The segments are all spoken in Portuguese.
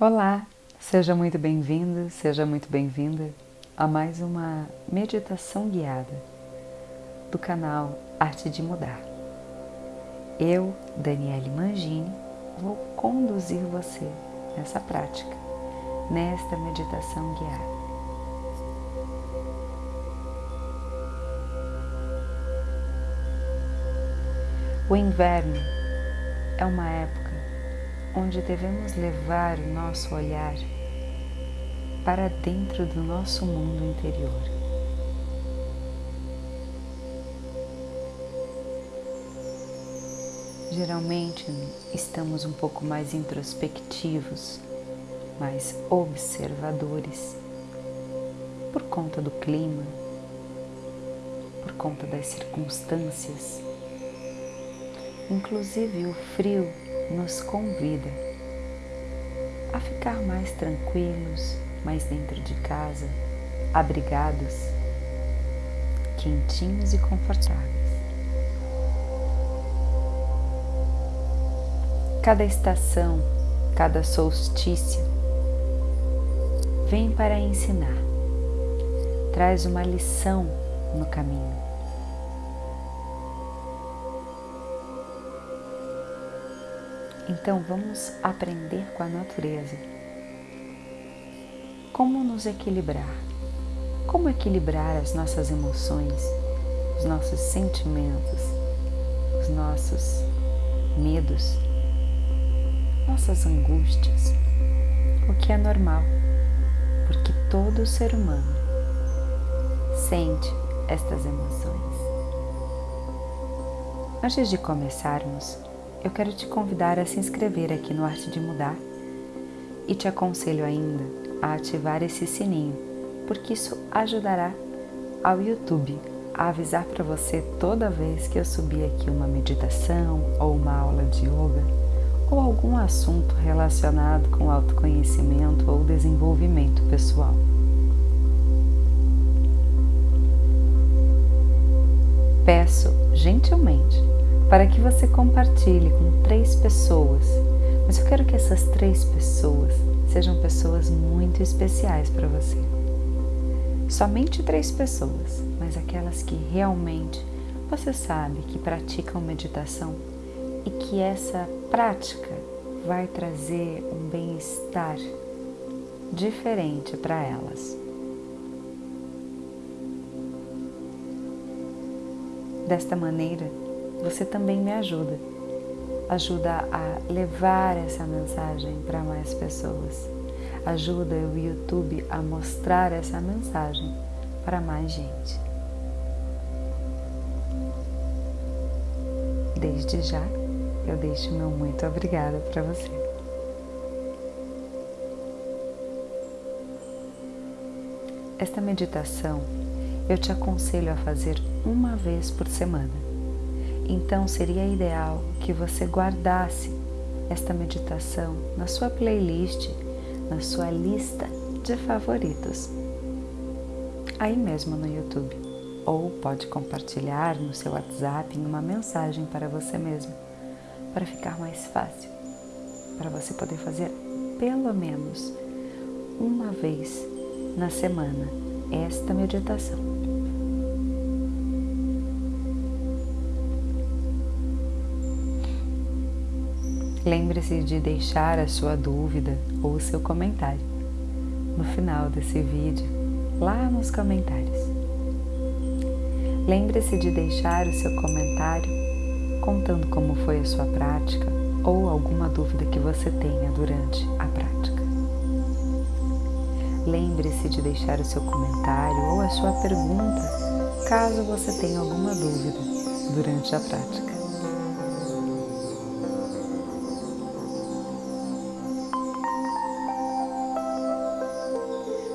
Olá, seja muito bem-vindo, seja muito bem-vinda a mais uma meditação guiada do canal Arte de Mudar. Eu, Daniele Mangini, vou conduzir você nessa prática, nesta meditação guiada. O inverno é uma época onde devemos levar o nosso olhar para dentro do nosso mundo interior. Geralmente estamos um pouco mais introspectivos, mais observadores, por conta do clima, por conta das circunstâncias. Inclusive o frio nos convida a ficar mais tranquilos, mais dentro de casa, abrigados, quentinhos e confortáveis. Cada estação, cada solstício vem para ensinar, traz uma lição no caminho. Então vamos aprender com a natureza. Como nos equilibrar? Como equilibrar as nossas emoções, os nossos sentimentos, os nossos medos, nossas angústias, o que é normal, porque todo ser humano sente estas emoções. Antes de começarmos, eu quero te convidar a se inscrever aqui no Arte de Mudar e te aconselho ainda a ativar esse sininho, porque isso ajudará ao YouTube a avisar para você toda vez que eu subir aqui uma meditação ou uma aula de yoga ou algum assunto relacionado com autoconhecimento ou desenvolvimento pessoal. Peço gentilmente para que você compartilhe com três pessoas. Mas eu quero que essas três pessoas sejam pessoas muito especiais para você. Somente três pessoas, mas aquelas que realmente você sabe que praticam meditação e que essa prática vai trazer um bem-estar diferente para elas. Desta maneira, você também me ajuda. Ajuda a levar essa mensagem para mais pessoas. Ajuda o YouTube a mostrar essa mensagem para mais gente. Desde já, eu deixo meu muito obrigada para você. Esta meditação eu te aconselho a fazer uma vez por semana então seria ideal que você guardasse esta meditação na sua playlist, na sua lista de favoritos, aí mesmo no YouTube. Ou pode compartilhar no seu WhatsApp em uma mensagem para você mesmo, para ficar mais fácil, para você poder fazer pelo menos uma vez na semana esta meditação. Lembre-se de deixar a sua dúvida ou o seu comentário no final desse vídeo, lá nos comentários. Lembre-se de deixar o seu comentário contando como foi a sua prática ou alguma dúvida que você tenha durante a prática. Lembre-se de deixar o seu comentário ou a sua pergunta caso você tenha alguma dúvida durante a prática.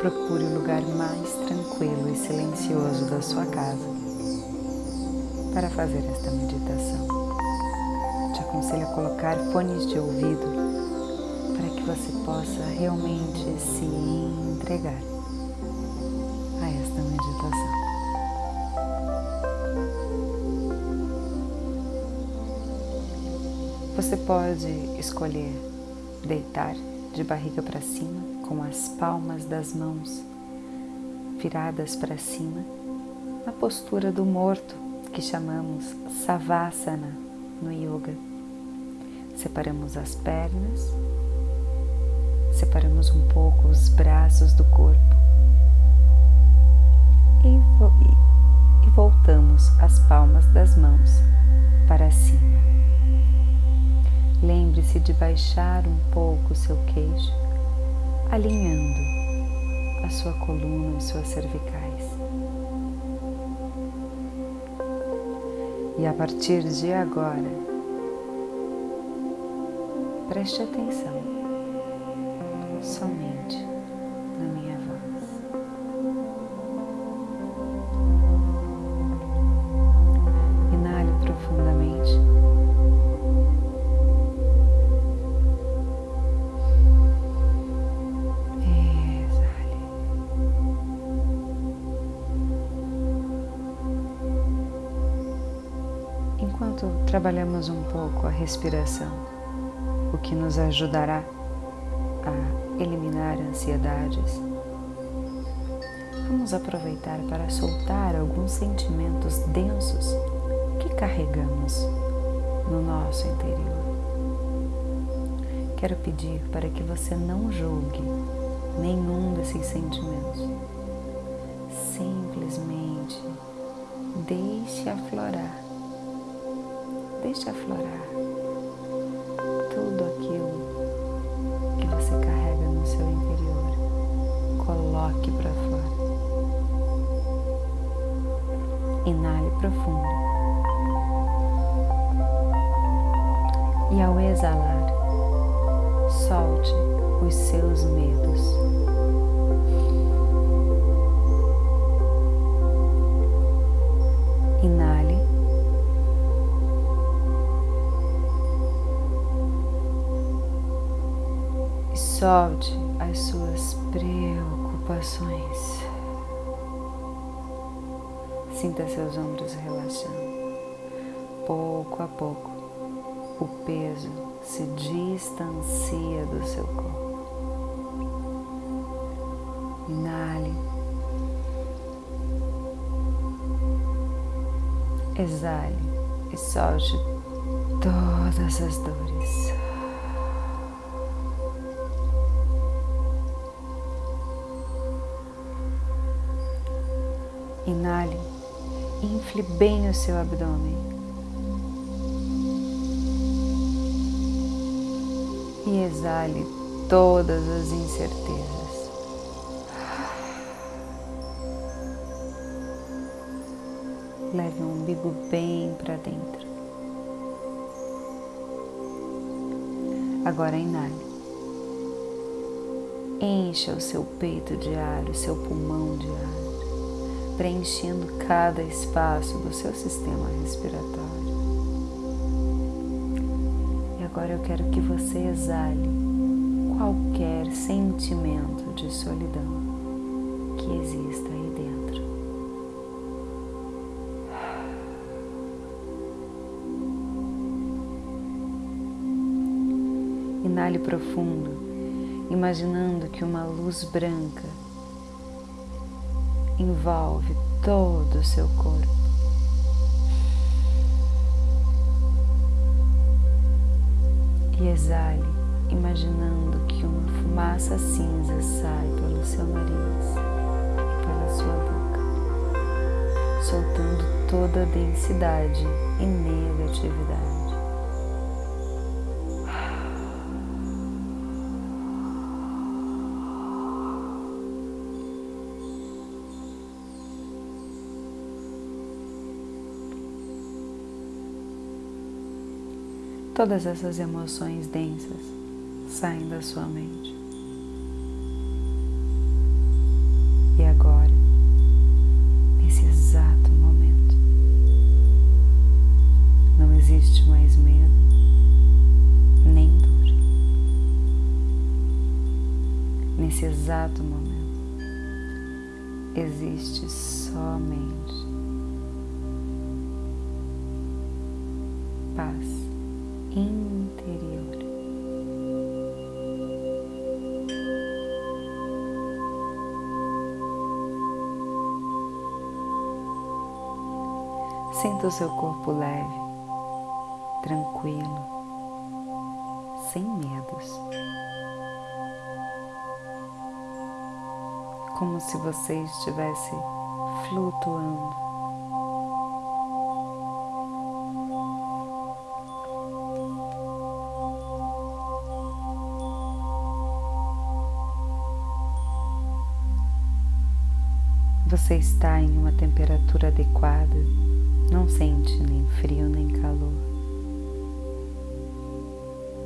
Procure o lugar mais tranquilo e silencioso da sua casa para fazer esta meditação. Te aconselho a colocar fones de ouvido para que você possa realmente se entregar a esta meditação. Você pode escolher deitar de barriga para cima, com as palmas das mãos viradas para cima, na postura do morto que chamamos Savasana no yoga. Separamos as pernas, separamos um pouco os braços do corpo e, e voltamos as palmas das mãos para cima. Lembre-se de baixar um pouco o seu queixo, alinhando a sua coluna e suas cervicais. E a partir de agora, preste atenção somente um pouco a respiração, o que nos ajudará a eliminar ansiedades, vamos aproveitar para soltar alguns sentimentos densos que carregamos no nosso interior. Quero pedir para que você não julgue nenhum desses sentimentos. Simplesmente deixe aflorar. Deixe aflorar solte as suas preocupações. Sinta seus ombros relaxando. Pouco a pouco, o peso se distancia do seu corpo. Inale. Exale e solte todas as dores. Infle bem o seu abdômen. E exale todas as incertezas. Leve o umbigo bem para dentro. Agora inale. Encha o seu peito de ar, o seu pulmão de ar, preenchendo cada espaço do seu sistema respiratório. E agora eu quero que você exale qualquer sentimento de solidão que exista aí dentro. Inale profundo, imaginando que uma luz branca envolve todo o seu corpo. E exale, imaginando que uma fumaça cinza sai pelo seu nariz e pela sua boca, soltando toda a densidade e negatividade. Todas essas emoções densas saem da sua mente. E agora, nesse exato momento, não existe mais medo nem dor. Nesse exato momento, existe somente o seu corpo leve, tranquilo, sem medos. Como se você estivesse flutuando. Você está em uma temperatura adequada, não sente nem frio nem calor.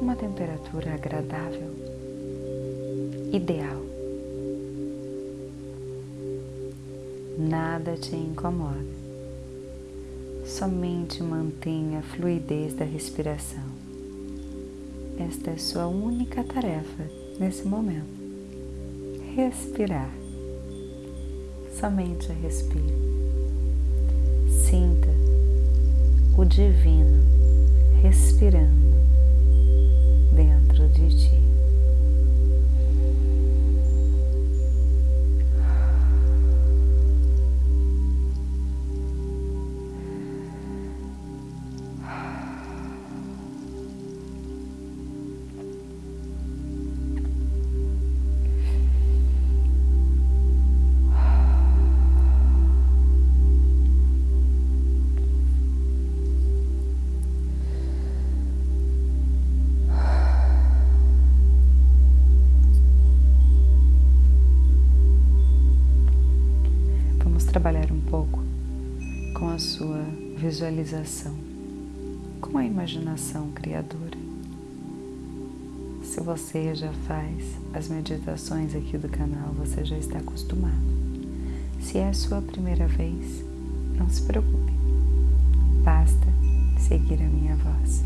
Uma temperatura agradável, ideal. Nada te incomoda, somente mantenha a fluidez da respiração. Esta é sua única tarefa nesse momento. Respirar somente respire. Sinta o divino respirando dentro de ti. Visualização, com a imaginação criadora. Se você já faz as meditações aqui do canal, você já está acostumado. Se é a sua primeira vez, não se preocupe, basta seguir a minha voz.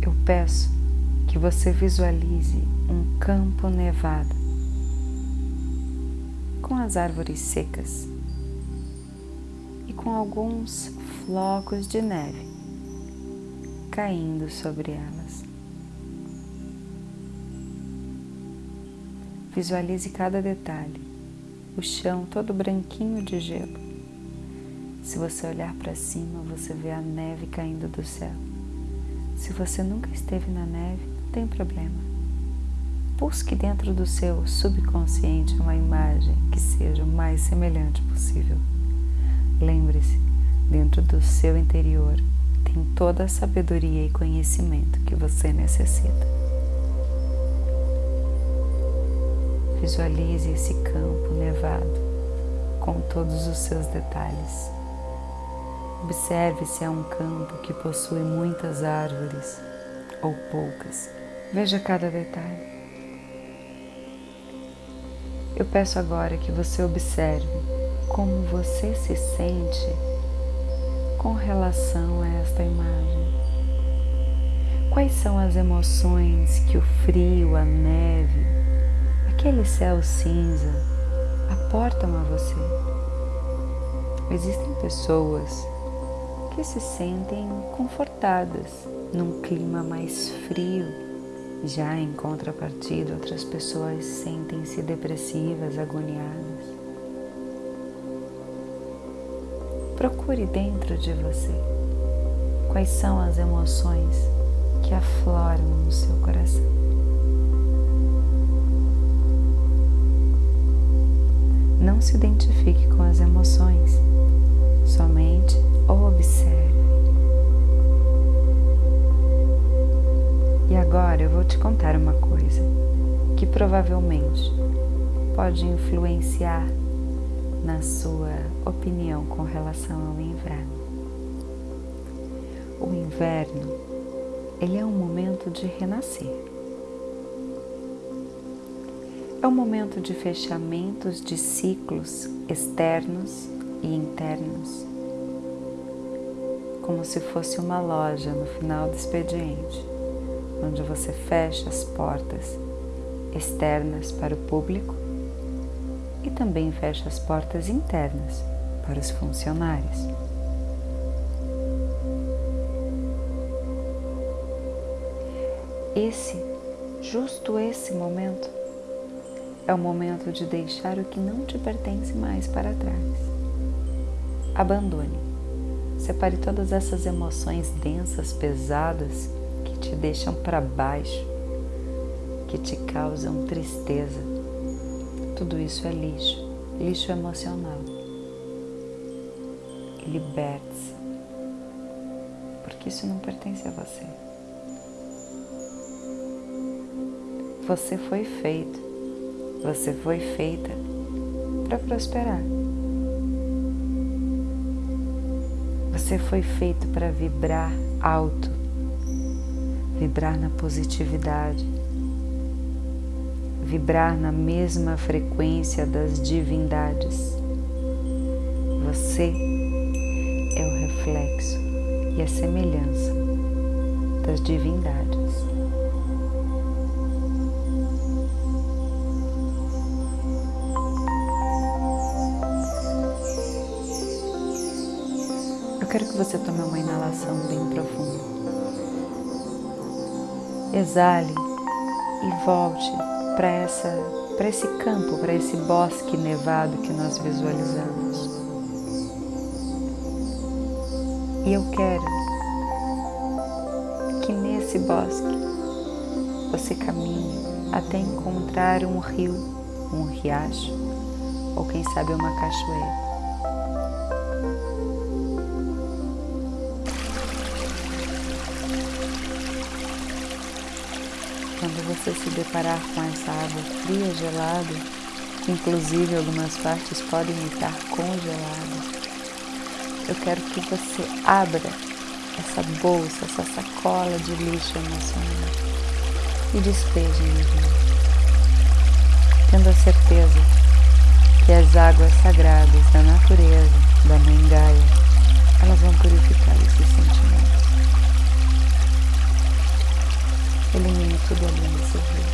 Eu peço que você visualize um campo nevado com as árvores secas e com alguns flocos de neve caindo sobre elas. Visualize cada detalhe, o chão todo branquinho de gelo. Se você olhar para cima, você vê a neve caindo do céu. Se você nunca esteve na neve, não tem problema Busque dentro do seu subconsciente uma imagem que seja o mais semelhante possível. Lembre-se, dentro do seu interior tem toda a sabedoria e conhecimento que você necessita. Visualize esse campo nevado com todos os seus detalhes. Observe se é um campo que possui muitas árvores ou poucas. Veja cada detalhe. Eu peço agora que você observe como você se sente com relação a esta imagem. Quais são as emoções que o frio, a neve, aquele céu cinza aportam a você? Existem pessoas que se sentem confortadas num clima mais frio já em contrapartida, outras pessoas sentem-se depressivas, agoniadas. Procure dentro de você quais são as emoções que afloram no seu coração. Não se identifique com as emoções, somente observe. Agora eu vou te contar uma coisa que provavelmente pode influenciar na sua opinião com relação ao inverno. O inverno, ele é um momento de renascer. É um momento de fechamentos de ciclos externos e internos, como se fosse uma loja no final do expediente onde você fecha as portas externas para o público e também fecha as portas internas para os funcionários. Esse, justo esse momento, é o momento de deixar o que não te pertence mais para trás. Abandone. Separe todas essas emoções densas, pesadas, que te deixam para baixo, que te causam tristeza. Tudo isso é lixo, lixo emocional. Liberte-se, porque isso não pertence a você. Você foi feito, você foi feita para prosperar. Você foi feito para vibrar alto, vibrar na positividade, vibrar na mesma frequência das divindades. Você é o reflexo e a semelhança das divindades. quero que você tome uma inalação bem profunda. Exale e volte para essa para esse campo, para esse bosque nevado que nós visualizamos. E eu quero que nesse bosque você caminhe até encontrar um rio, um riacho ou quem sabe uma cachoeira. Quando você se deparar com essa água fria, gelada, inclusive algumas partes podem estar congeladas, eu quero que você abra essa bolsa, essa sacola de lixo emocional e despeje no tendo a certeza que as águas sagradas da natureza, da Mãe Gaia, elas vão purificar esses sentimentos. Elimine tudo ali nesse rio.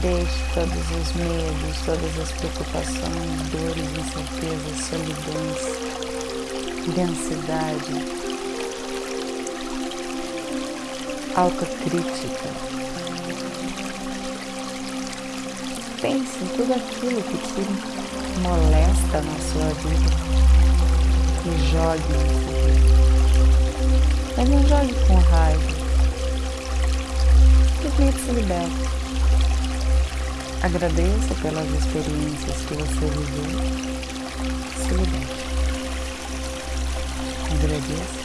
Deixe todos os medos, todas as preocupações, dores, incertezas, solidões, densidade, autocrítica. Pense em tudo aquilo que te molesta na sua vida e jogue. Mas não jogue com raiva simplesmente se liberte. Agradeça pelas experiências que você viveu. Se liberte. Agradeça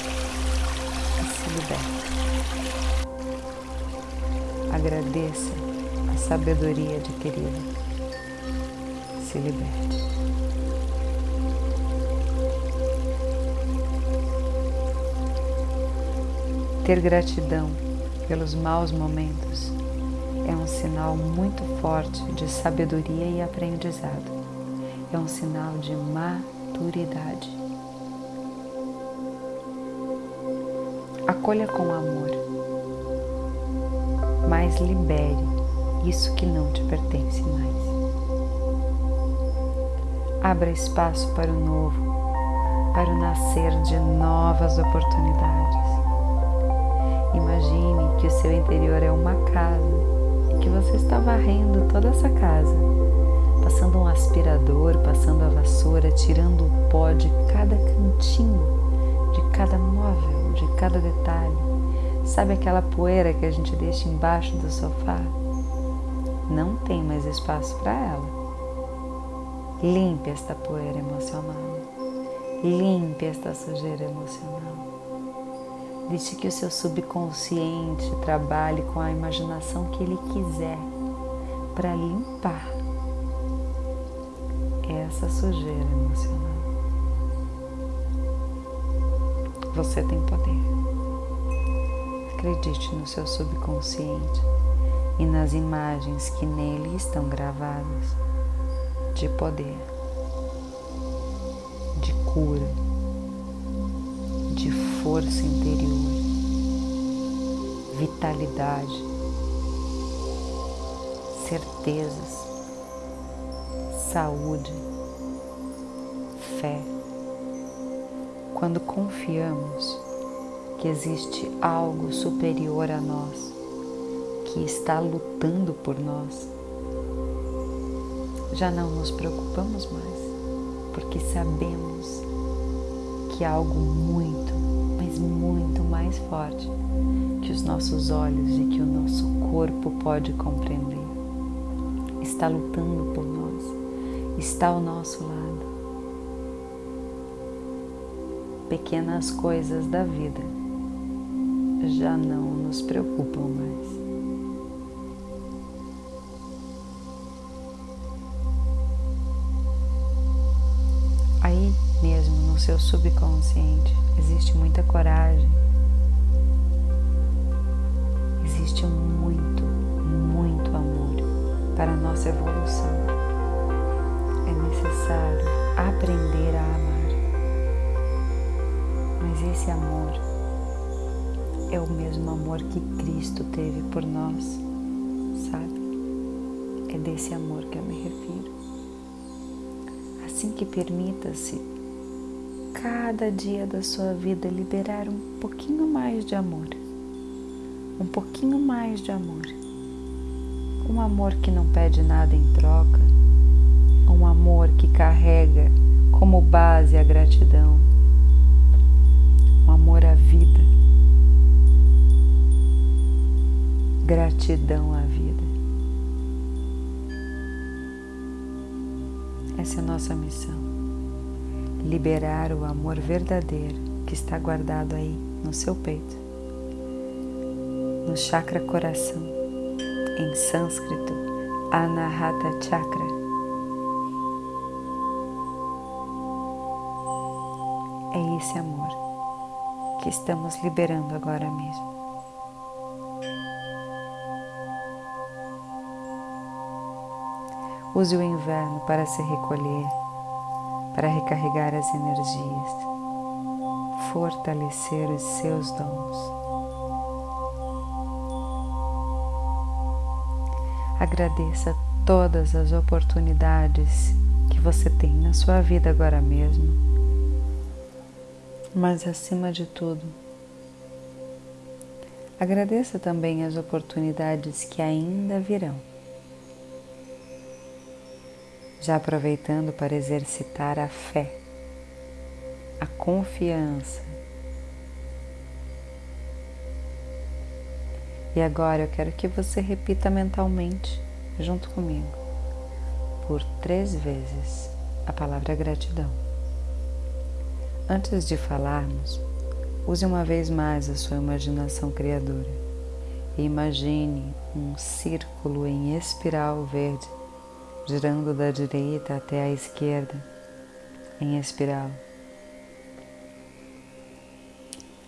e se liberte. Agradeça a sabedoria adquirida. Se liberte. Ter gratidão pelos maus momentos é um sinal muito forte de sabedoria e aprendizado. É um sinal de maturidade. Acolha com amor, mas libere isso que não te pertence mais. Abra espaço para o novo, para o nascer de novas oportunidades. Imagine que o seu interior é uma casa e que você está varrendo toda essa casa, passando um aspirador, passando a vassoura, tirando o pó de cada cantinho, de cada móvel, de cada detalhe. Sabe aquela poeira que a gente deixa embaixo do sofá? Não tem mais espaço para ela. Limpe esta poeira emocional. Limpe esta sujeira emocional. Deixe que o seu subconsciente trabalhe com a imaginação que ele quiser para limpar essa sujeira emocional. Você tem poder. Acredite no seu subconsciente e nas imagens que nele estão gravadas de poder, de cura força interior, vitalidade, certezas, saúde, fé. Quando confiamos que existe algo superior a nós, que está lutando por nós, já não nos preocupamos mais, porque sabemos que algo muito, mas muito mais forte que os nossos olhos e que o nosso corpo pode compreender está lutando por nós, está ao nosso lado. Pequenas coisas da vida já não nos preocupam mais. Aí mesmo no seu subconsciente existe muita coragem, existe muito, muito amor para a nossa evolução. É necessário aprender a amar, mas esse amor é o mesmo amor que Cristo teve por nós, sabe? É desse amor que eu me refiro. Assim que permita-se cada dia da sua vida liberar um pouquinho mais de amor, um pouquinho mais de amor, um amor que não pede nada em troca, um amor que carrega como base a gratidão, um amor à vida. Gratidão à vida. Essa é a nossa missão. Liberar o amor verdadeiro que está guardado aí no seu peito, no chakra coração, em sânscrito, Anahata Chakra. É esse amor que estamos liberando agora mesmo. Use o inverno para se recolher, para recarregar as energias, fortalecer os seus dons. Agradeça todas as oportunidades que você tem na sua vida agora mesmo, mas acima de tudo, agradeça também as oportunidades que ainda virão já aproveitando para exercitar a fé, a confiança. E agora eu quero que você repita mentalmente, junto comigo, por três vezes a palavra gratidão. Antes de falarmos, use uma vez mais a sua imaginação criadora e imagine um círculo em espiral verde girando da direita até a esquerda em espiral,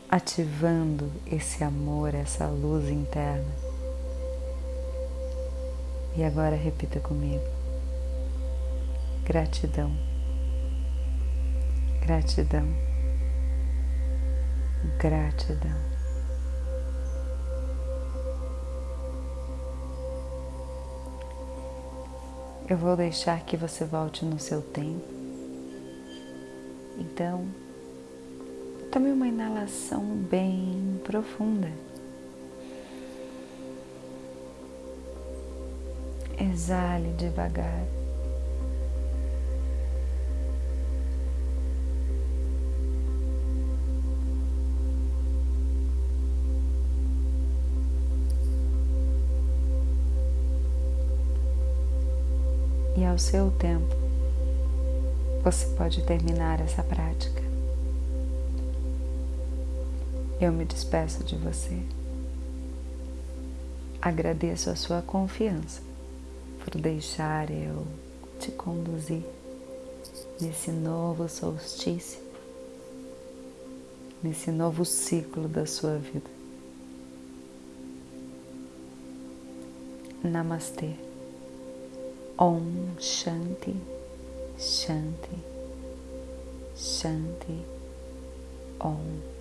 ativando esse amor, essa luz interna. E agora repita comigo: gratidão, gratidão, gratidão. Eu vou deixar que você volte no seu tempo. Então, tome uma inalação bem profunda. Exale devagar. Ao seu tempo você pode terminar essa prática. Eu me despeço de você. Agradeço a sua confiança por deixar eu te conduzir nesse novo solstício, nesse novo ciclo da sua vida. Namastê. Om Shanti, Shanti, Shanti, Om.